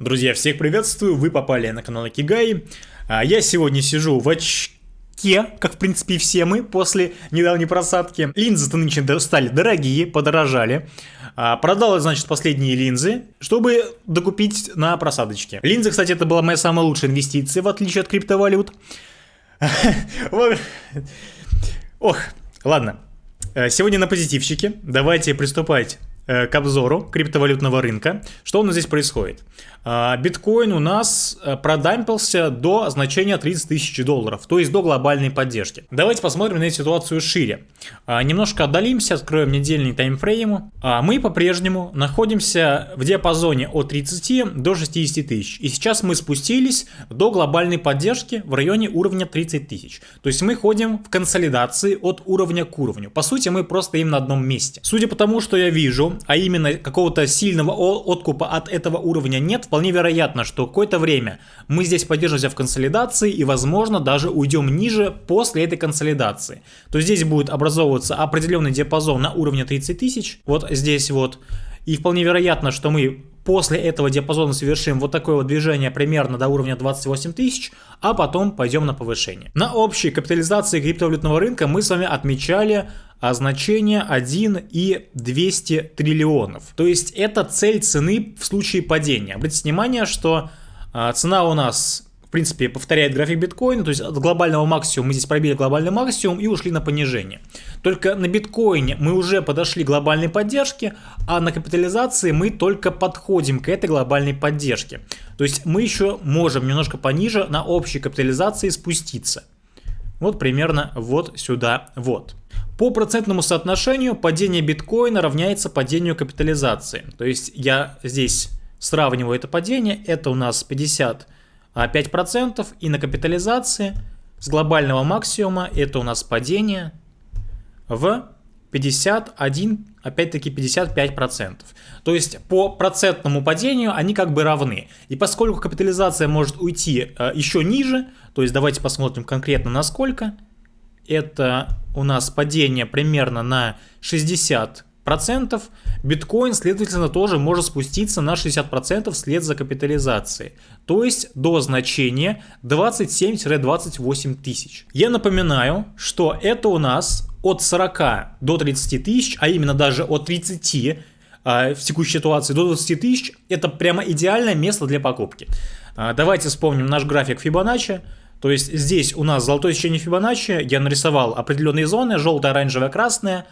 Друзья, всех приветствую, вы попали на канал Акигай. А, я сегодня сижу в очке, как в принципе и все мы после недавней просадки. Линзы-то нынче стали дорогие, подорожали. А, продал, значит, последние линзы, чтобы докупить на просадочке. Линзы, кстати, это была моя самая лучшая инвестиция, в отличие от криптовалют. Ох, ладно. Э, сегодня на позитивчике. Давайте приступать к обзору криптовалютного рынка. Что у нас здесь происходит? А, биткоин у нас э, продампился до значения 30 тысяч долларов, то есть до глобальной поддержки. Давайте посмотрим на эту ситуацию шире. А, немножко отдалимся, откроем недельный таймфрейм. А, мы по-прежнему находимся в диапазоне от 30 до 60 тысяч. И сейчас мы спустились до глобальной поддержки в районе уровня 30 тысяч. То есть мы ходим в консолидации от уровня к уровню. По сути, мы просто им на одном месте. Судя по тому, что я вижу, а именно какого-то сильного откупа от этого уровня нет, вполне вероятно, что какое-то время мы здесь поддержимся в консолидации и, возможно, даже уйдем ниже после этой консолидации. То здесь будет образовываться определенный диапазон на уровне 30 тысяч, вот здесь вот, и вполне вероятно, что мы после этого диапазона совершим вот такое вот движение примерно до уровня 28 тысяч, а потом пойдем на повышение. На общей капитализации криптовалютного рынка мы с вами отмечали а значение 1 и 200 триллионов. То есть это цель цены в случае падения. Обратите внимание, что а, цена у нас в принципе, повторяет график биткоина, то есть от глобального максимума мы здесь пробили глобальный максимум и ушли на понижение. Только на биткоине мы уже подошли к глобальной поддержке, а на капитализации мы только подходим к этой глобальной поддержке. То есть мы еще можем немножко пониже на общей капитализации спуститься. Вот примерно вот сюда вот. По процентному соотношению падение биткоина равняется падению капитализации. То есть я здесь сравниваю это падение, это у нас 50 5%, и на капитализации с глобального максимума это у нас падение в 51, опять-таки 55%. То есть по процентному падению они как бы равны. И поскольку капитализация может уйти э, еще ниже, то есть давайте посмотрим конкретно на сколько, это у нас падение примерно на 60 процентов, биткоин, следовательно, тоже может спуститься на 60% вслед за капитализацией, то есть до значения 27-28 тысяч. Я напоминаю, что это у нас от 40 до 30 тысяч, а именно даже от 30 а, в текущей ситуации до 20 тысяч, это прямо идеальное место для покупки. А, давайте вспомним наш график Фибоначчи. То есть здесь у нас золотое сечение Фибоначчи, я нарисовал определенные зоны, желтая, оранжевая, красная,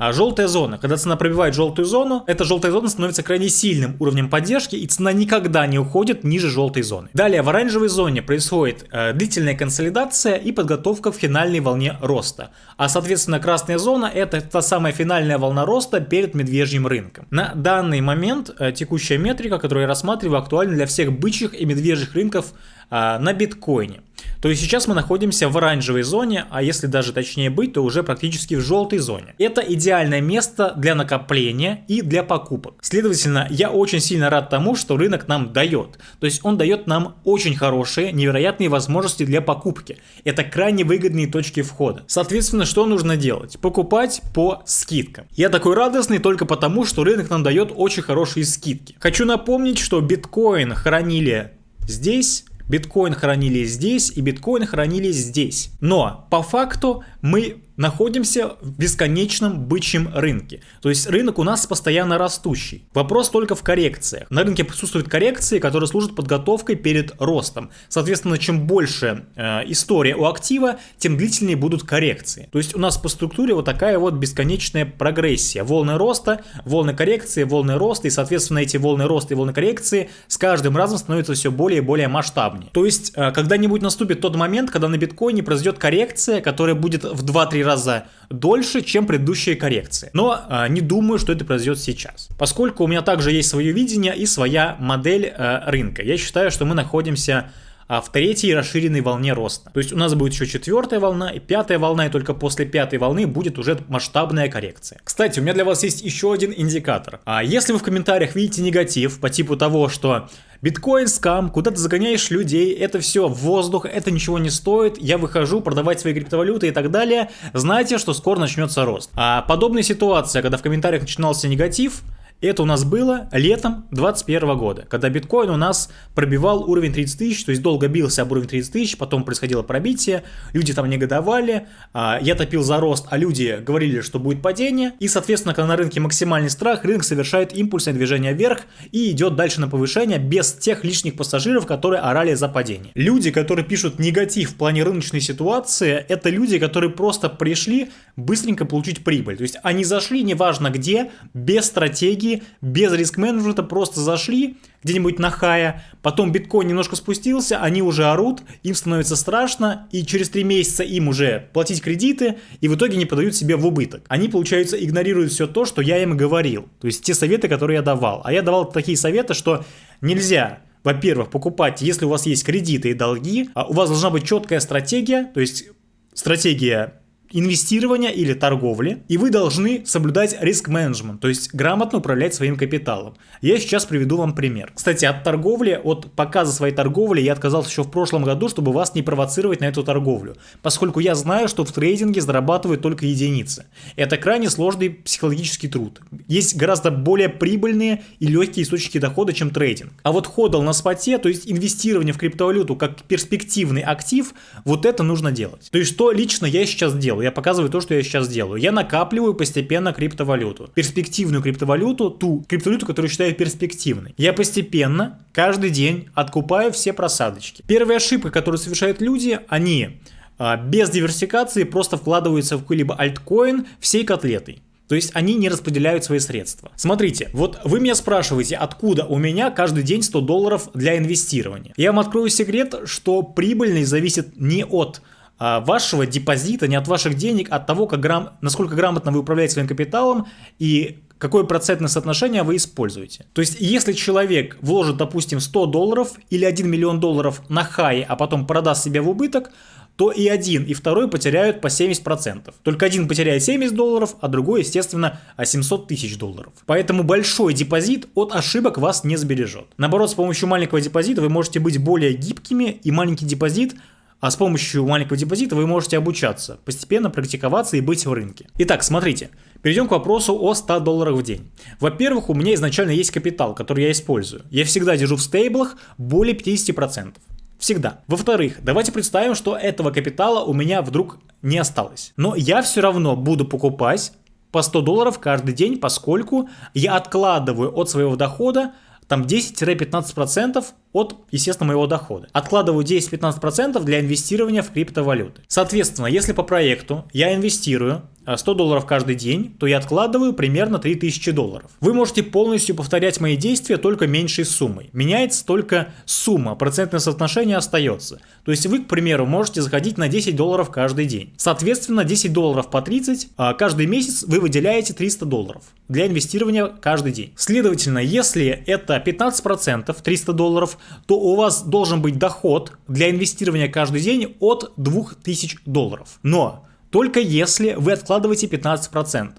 а желтая зона, когда цена пробивает желтую зону, эта желтая зона становится крайне сильным уровнем поддержки, и цена никогда не уходит ниже желтой зоны. Далее в оранжевой зоне происходит э, длительная консолидация и подготовка к финальной волне роста. А соответственно красная зона это та самая финальная волна роста перед медвежьим рынком. На данный момент э, текущая метрика, которую я рассматриваю, актуальна для всех бычьих и медвежьих рынков на биткоине. То есть сейчас мы находимся в оранжевой зоне, а если даже точнее быть, то уже практически в желтой зоне. Это идеальное место для накопления и для покупок. Следовательно, я очень сильно рад тому, что рынок нам дает. То есть он дает нам очень хорошие, невероятные возможности для покупки. Это крайне выгодные точки входа. Соответственно, что нужно делать? Покупать по скидкам. Я такой радостный только потому, что рынок нам дает очень хорошие скидки. Хочу напомнить, что биткоин хранили здесь, биткоин хранили здесь и биткоин хранили здесь. Но по факту мы находимся в бесконечном бычьем рынке. То есть рынок у нас постоянно растущий. Вопрос только в коррекциях. На рынке присутствуют коррекции, которые служат подготовкой перед ростом. Соответственно, чем больше э, история у актива, тем длительнее будут коррекции. То есть у нас по структуре вот такая вот бесконечная прогрессия. Волны роста, волны коррекции, волны роста. И, соответственно, эти волны роста и волны коррекции с каждым разом становятся все более и более масштабнее. То есть э, когда-нибудь наступит тот момент, когда на биткоине произойдет коррекция, которая будет в 2-3 раза раза дольше, чем предыдущие коррекции. Но э, не думаю, что это произойдет сейчас. Поскольку у меня также есть свое видение и своя модель э, рынка. Я считаю, что мы находимся а, в третьей расширенной волне роста. То есть у нас будет еще четвертая волна и пятая волна, и только после пятой волны будет уже масштабная коррекция. Кстати, у меня для вас есть еще один индикатор. А если вы в комментариях видите негатив по типу того, что Биткоин скам, куда ты загоняешь людей, это все воздух, это ничего не стоит, я выхожу продавать свои криптовалюты и так далее, знайте, что скоро начнется рост. А подобная ситуация, когда в комментариях начинался негатив, Это у нас было летом 2021 года, когда биткоин у нас пробивал уровень 30 тысяч, то есть долго бился об уровень 30 тысяч, потом происходило пробитие, люди там негодовали, а, я топил за рост, а люди говорили, что будет падение, и, соответственно, когда на рынке максимальный страх, рынок совершает импульсное движение вверх и идет дальше на повышение без тех лишних пассажиров, которые орали за падение. Люди, которые пишут негатив в плане рыночной ситуации, это люди, которые просто пришли быстренько получить прибыль, то есть они зашли неважно где, без стратегии, без риск-менеджмента, просто зашли где-нибудь на хая, потом биткоин немножко спустился, они уже орут, им становится страшно, и через три месяца им уже платить кредиты, и в итоге не подают себе в убыток. Они, получается, игнорируют все то, что я им говорил, то есть те советы, которые я давал. А я давал такие советы, что нельзя во-первых, покупать, если у вас есть кредиты и долги, а у вас должна быть четкая стратегия, то есть стратегия инвестирования или торговли, и вы должны соблюдать риск-менеджмент, то есть грамотно управлять своим капиталом. Я сейчас приведу вам пример. Кстати, от торговли, от показа своей торговли я отказался еще в прошлом году, чтобы вас не провоцировать на эту торговлю, поскольку я знаю, что в трейдинге зарабатывают только единицы. Это крайне сложный психологический труд. Есть гораздо более прибыльные и легкие источники дохода, чем трейдинг. А вот ходл на споте, то есть инвестирование в криптовалюту как перспективный актив, вот это нужно делать. То есть что лично я сейчас делаю? Делаю. Я показываю то, что я сейчас делаю. Я накапливаю постепенно криптовалюту. Перспективную криптовалюту, ту криптовалюту, которую считаю перспективной. Я постепенно, каждый день откупаю все просадочки. Первая ошибка, которую совершают люди, они а, без диверсификации просто вкладываются в какой-либо альткоин всей котлетой. То есть они не распределяют свои средства. Смотрите, вот вы меня спрашиваете, откуда у меня каждый день 100 долларов для инвестирования. Я вам открою секрет, что прибыльность зависит не от вашего депозита, не от ваших денег, а от того, как грам... насколько грамотно вы управляете своим капиталом и какое процентное соотношение вы используете. То есть, если человек вложит, допустим, 100 долларов или 1 миллион долларов на хай, а потом продаст себе в убыток, то и один, и второй потеряют по 70%. Только один потеряет 70 долларов, а другой, естественно, 700 тысяч долларов. Поэтому большой депозит от ошибок вас не сбережет. Наоборот, с помощью маленького депозита вы можете быть более гибкими, и маленький депозит – а с помощью маленького депозита вы можете обучаться, постепенно практиковаться и быть в рынке. Итак, смотрите, перейдем к вопросу о 100 долларах в день. Во-первых, у меня изначально есть капитал, который я использую. Я всегда держу в стейблах более 50%. Всегда. Во-вторых, давайте представим, что этого капитала у меня вдруг не осталось. Но я все равно буду покупать по 100 долларов каждый день, поскольку я откладываю от своего дохода там 10-15% от, естественно, моего дохода. Откладываю 10-15% для инвестирования в криптовалюты. Соответственно, если по проекту я инвестирую 100 долларов каждый день, то я откладываю примерно 3000 долларов. Вы можете полностью повторять мои действия только меньшей суммой. Меняется только сумма, процентное соотношение остается. То есть вы, к примеру, можете заходить на 10 долларов каждый день. Соответственно, 10 долларов по 30, а каждый месяц вы выделяете 300 долларов для инвестирования каждый день. Следовательно, если это 15%, 300 долларов, то у вас должен быть доход для инвестирования каждый день от 2000 долларов. Но только если вы откладываете 15%.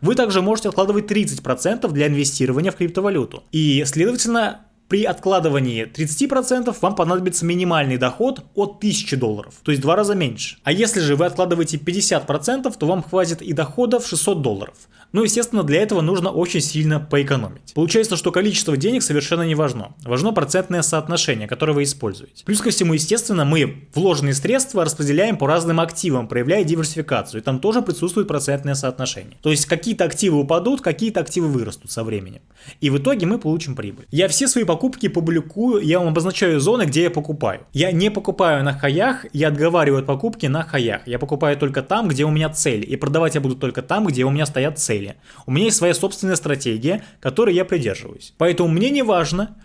Вы также можете откладывать 30% для инвестирования в криптовалюту. И, следовательно, при откладывании 30% вам понадобится минимальный доход от 1000 долларов, то есть в два раза меньше. А если же вы откладываете 50%, то вам хватит и дохода в 600 долларов. Но, естественно, для этого нужно очень сильно поэкономить. Получается, что количество денег совершенно не важно. Важно процентное соотношение, которое вы используете. Плюс ко всему, естественно, мы вложенные средства распределяем по разным активам, проявляя диверсификацию. И там тоже присутствует процентное соотношение. То есть какие-то активы упадут, какие-то активы вырастут со временем. И в итоге мы получим прибыль. Я все свои покупки публикую, я вам обозначаю зоны, где я покупаю. Я не покупаю на хаях, я отговариваю от покупки на хаях. Я покупаю только там, где у меня цель. И продавать я буду только там, где у меня стоят цели цели. У меня есть своя собственная стратегия, которой я придерживаюсь. Поэтому мне не важно,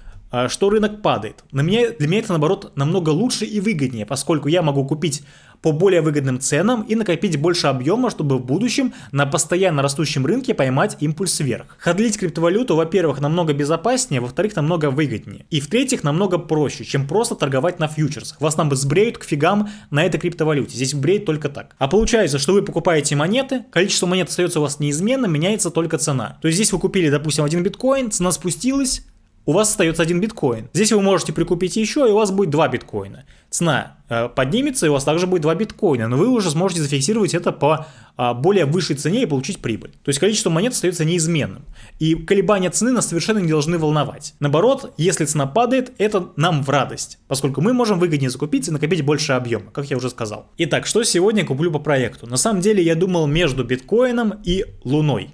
что рынок падает. На меня, для меня это, наоборот, намного лучше и выгоднее, поскольку я могу купить по более выгодным ценам и накопить больше объема, чтобы в будущем на постоянно растущем рынке поймать импульс вверх. Ходлить криптовалюту, во-первых, намного безопаснее, во-вторых, намного выгоднее. И в-третьих, намного проще, чем просто торговать на фьючерсах. Вас там сбреют к фигам на этой криптовалюте. Здесь бреют только так. А получается, что вы покупаете монеты, количество монет остается у вас неизменным, меняется только цена. То есть здесь вы купили, допустим, один биткоин, цена спустилась, у вас остается один биткоин. Здесь вы можете прикупить еще, и у вас будет два биткоина. Цена э, поднимется, и у вас также будет два биткоина, но вы уже сможете зафиксировать это по э, более высшей цене и получить прибыль. То есть количество монет остается неизменным. И колебания цены нас совершенно не должны волновать. Наоборот, если цена падает, это нам в радость, поскольку мы можем выгоднее закупиться и накопить больше объема, как я уже сказал. Итак, что сегодня куплю по проекту? На самом деле я думал между биткоином и луной.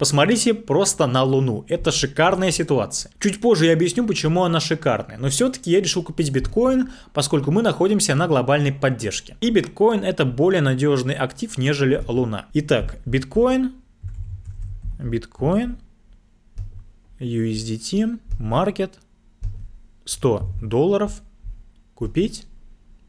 Посмотрите просто на Луну. Это шикарная ситуация. Чуть позже я объясню, почему она шикарная. Но все-таки я решил купить биткоин, поскольку мы находимся на глобальной поддержке. И биткоин это более надежный актив, нежели Луна. Итак, биткоин, биткоин, USDT, маркет, 100 долларов, купить.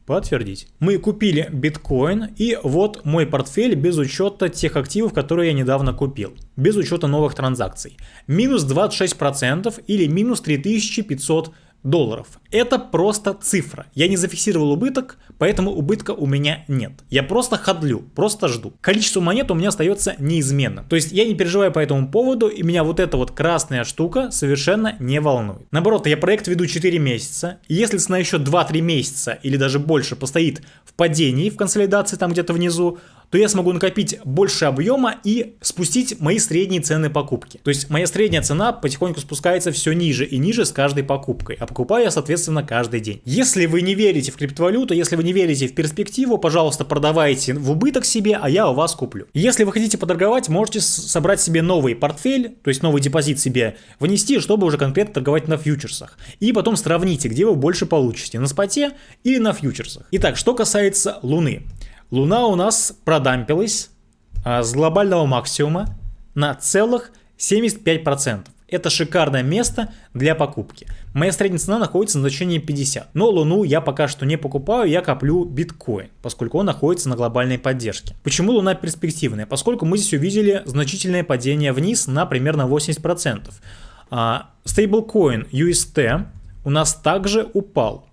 Подтвердить. Мы купили биткоин и вот мой портфель без учета тех активов, которые я недавно купил. Без учета новых транзакций. Минус 26% или минус 3500 долларов. Это просто цифра. Я не зафиксировал убыток, поэтому убытка у меня нет. Я просто ходлю, просто жду. Количество монет у меня остается неизменным. То есть я не переживаю по этому поводу, и меня вот эта вот красная штука совершенно не волнует. Наоборот, я проект веду 4 месяца, и если цена еще 2-3 месяца или даже больше постоит в падении, в консолидации там где-то внизу, то я смогу накопить больше объема и спустить мои средние цены покупки. То есть моя средняя цена потихоньку спускается все ниже и ниже с каждой покупкой, а покупаю я, соответственно, каждый день. Если вы не верите в криптовалюту, если вы не верите в перспективу, пожалуйста, продавайте в убыток себе, а я у вас куплю. Если вы хотите поторговать, можете собрать себе новый портфель, то есть новый депозит себе внести, чтобы уже конкретно торговать на фьючерсах. И потом сравните, где вы больше получите, на споте или на фьючерсах. Итак, что касается Луны. Луна у нас продампилась а, с глобального максимума на целых 75%. Это шикарное место для покупки. Моя средняя цена находится на значении 50. Но Луну я пока что не покупаю, я коплю биткоин, поскольку он находится на глобальной поддержке. Почему Луна перспективная? Поскольку мы здесь увидели значительное падение вниз на примерно 80%. Стейблкоин UST у нас также упал.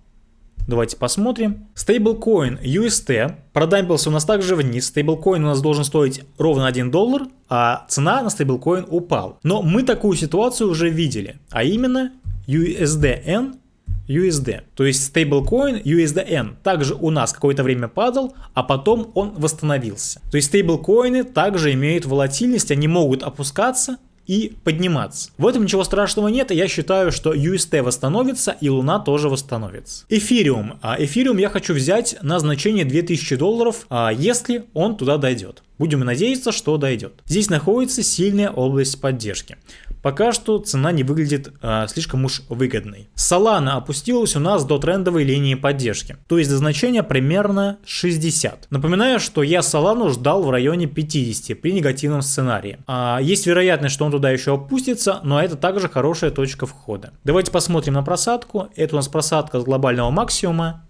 Давайте посмотрим. Стейблкоин UST продампился у нас также вниз. Стейблкоин у нас должен стоить ровно 1 доллар, а цена на стейблкоин упала. Но мы такую ситуацию уже видели, а именно USDN USD. То есть стейблкоин USDN также у нас какое-то время падал, а потом он восстановился. То есть стейблкоины также имеют волатильность, они могут опускаться, и подниматься. В этом ничего страшного нет, я считаю, что UST восстановится и Луна тоже восстановится. Эфириум. А эфириум я хочу взять на значение 2000 долларов, а если он туда дойдет. Будем надеяться, что дойдет. Здесь находится сильная область поддержки. Пока что цена не выглядит э, слишком уж выгодной. Solana опустилась у нас до трендовой линии поддержки, то есть до значения примерно 60. Напоминаю, что я Solana ждал в районе 50 при негативном сценарии. А, есть вероятность, что он туда еще опустится, но это также хорошая точка входа. Давайте посмотрим на просадку. Это у нас просадка с глобального максимума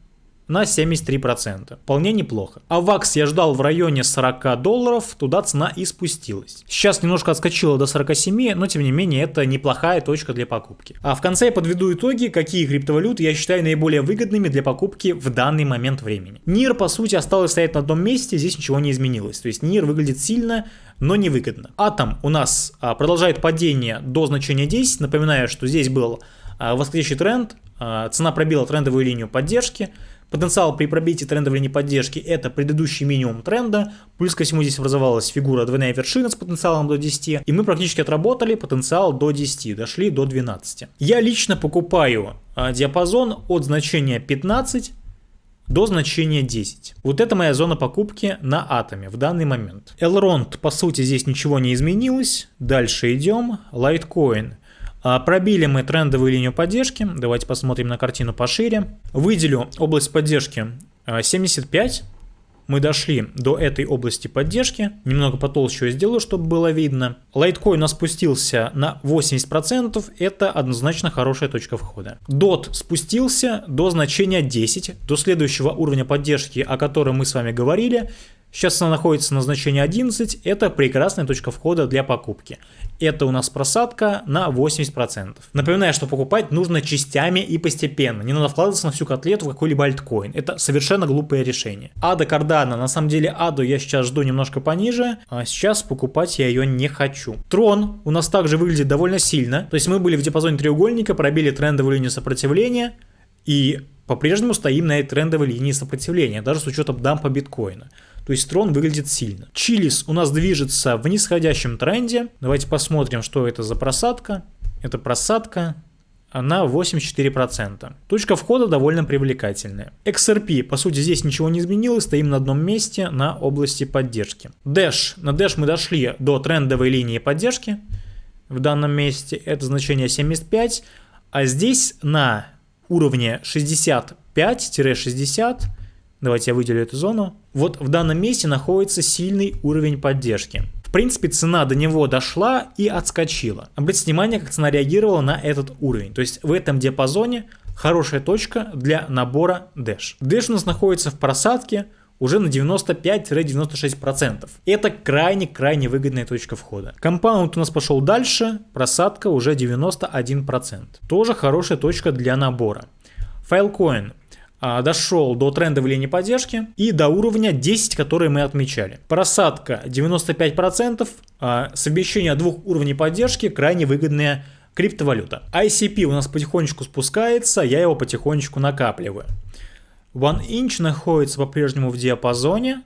на 73%. Вполне неплохо. А вакс я ждал в районе 40 долларов, туда цена и спустилась. Сейчас немножко отскочила до 47, но тем не менее это неплохая точка для покупки. А в конце я подведу итоги, какие криптовалюты я считаю наиболее выгодными для покупки в данный момент времени. НИР по сути осталось стоять на одном месте, здесь ничего не изменилось. То есть НИР выглядит сильно, но невыгодно. Атом у нас а, продолжает падение до значения 10. Напоминаю, что здесь был а, восходящий тренд, а, цена пробила трендовую линию поддержки, Потенциал при пробитии трендовой линии поддержки это предыдущий минимум тренда, плюс ко всему здесь образовалась фигура двойная вершина с потенциалом до 10, и мы практически отработали потенциал до 10, дошли до 12. Я лично покупаю а, диапазон от значения 15 до значения 10. Вот это моя зона покупки на атоме в данный момент. Elrond, по сути, здесь ничего не изменилось. Дальше идем. Litecoin. А, пробили мы трендовую линию поддержки. Давайте посмотрим на картину пошире. Выделю область поддержки 75. А, мы дошли до этой области поддержки. Немного потолще я сделаю, чтобы было видно. Litecoin у нас спустился на 80%. Это однозначно хорошая точка входа. DOT спустился до значения 10, до следующего уровня поддержки, о котором мы с вами говорили. Сейчас она находится на значении 11, это прекрасная точка входа для покупки. Это у нас просадка на 80%. Напоминаю, что покупать нужно частями и постепенно. Не надо вкладываться на всю котлету в какой-либо альткоин. Это совершенно глупое решение. Ада Кардана. На самом деле Аду я сейчас жду немножко пониже, а сейчас покупать я ее не хочу. Трон у нас также выглядит довольно сильно. То есть мы были в диапазоне треугольника, пробили трендовую линию сопротивления и по-прежнему стоим на этой трендовой линии сопротивления, даже с учетом дампа биткоина. То есть трон выглядит сильно. Чилис у нас движется в нисходящем тренде. Давайте посмотрим, что это за просадка. Это просадка на 84%. Точка входа довольно привлекательная. XRP, по сути, здесь ничего не изменилось, стоим на одном месте на области поддержки. Dash, на Dash мы дошли до трендовой линии поддержки в данном месте, это значение 75, а здесь на уровне 65-60 Давайте я выделю эту зону. Вот в данном месте находится сильный уровень поддержки. В принципе, цена до него дошла и отскочила. Обратите внимание, как цена реагировала на этот уровень. То есть в этом диапазоне хорошая точка для набора Dash. Dash у нас находится в просадке уже на 95-96%. Это крайне-крайне выгодная точка входа. Компаунд у нас пошел дальше, просадка уже 91%. Тоже хорошая точка для набора. А, дошел до трендовой линии поддержки и до уровня 10, который мы отмечали. Просадка 95%, а, совмещение двух уровней поддержки крайне выгодная криптовалюта. ICP у нас потихонечку спускается, я его потихонечку накапливаю. One Inch находится по-прежнему в диапазоне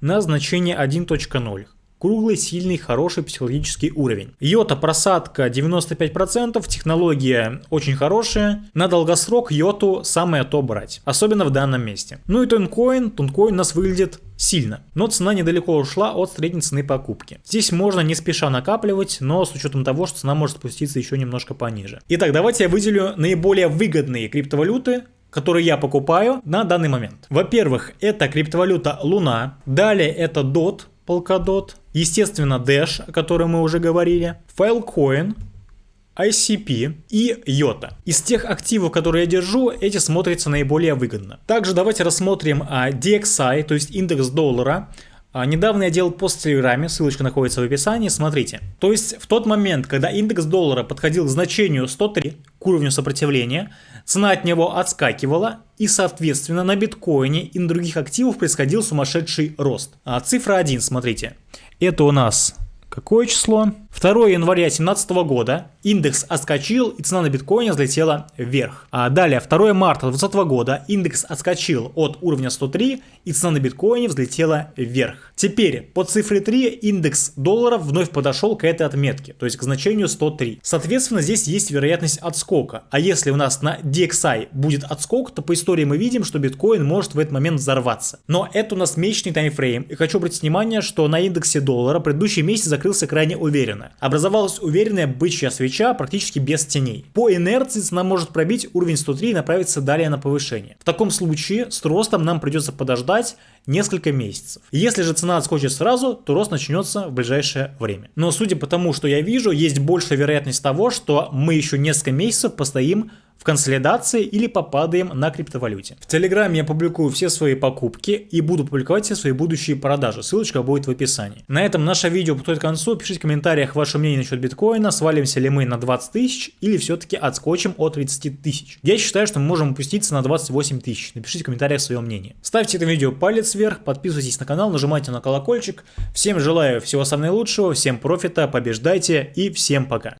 на значение 1.0. Круглый, сильный, хороший психологический уровень. Йота просадка 95%, технология очень хорошая. На долгосрок йоту самое то брать. Особенно в данном месте. Ну и тонкоин. Тонкоин у нас выглядит сильно. Но цена недалеко ушла от средней цены покупки. Здесь можно не спеша накапливать, но с учетом того, что цена может спуститься еще немножко пониже. Итак, давайте я выделю наиболее выгодные криптовалюты, которые я покупаю на данный момент. Во-первых, это криптовалюта Луна, далее это DOT, Polkadot, естественно Dash, о котором мы уже говорили, Filecoin, ICP и IOTA. Из тех активов, которые я держу, эти смотрятся наиболее выгодно. Также давайте рассмотрим а, DXI, то есть индекс доллара. А, недавно я делал пост в Телеграме, ссылочка находится в описании, смотрите. То есть в тот момент, когда индекс доллара подходил к значению 103, к уровню сопротивления, цена от него отскакивала, и соответственно на биткоине и на других активах происходил сумасшедший рост. А цифра 1, смотрите, это у нас Какое число? 2 января 2017 года индекс отскочил и цена на биткоине взлетела вверх. А далее 2 марта 2020 года индекс отскочил от уровня 103 и цена на биткоине взлетела вверх. Теперь по цифре 3 индекс доллара вновь подошел к этой отметке, то есть к значению 103. Соответственно здесь есть вероятность отскока. А если у нас на DXI будет отскок, то по истории мы видим, что биткоин может в этот момент взорваться. Но это у нас месячный таймфрейм. И хочу обратить внимание, что на индексе доллара предыдущий месяц закрылся крайне уверенно. Образовалась уверенная бычья свеча практически без теней. По инерции цена может пробить уровень 103 и направиться далее на повышение. В таком случае с ростом нам придется подождать несколько месяцев. Если же цена отскочит сразу, то рост начнется в ближайшее время. Но судя по тому, что я вижу, есть большая вероятность того, что мы еще несколько месяцев постоим в консолидации или попадаем на криптовалюте. В Телеграме я публикую все свои покупки и буду публиковать все свои будущие продажи. Ссылочка будет в описании. На этом наше видео подходит к концу. Пишите в комментариях ваше мнение насчет биткоина. Свалимся ли мы на 20 тысяч или все-таки отскочим от 30 тысяч. Я считаю, что мы можем опуститься на 28 тысяч. Напишите в комментариях свое мнение. Ставьте это видео палец вверх, подписывайтесь на канал, нажимайте на колокольчик. Всем желаю всего самого наилучшего, всем профита, побеждайте и всем пока.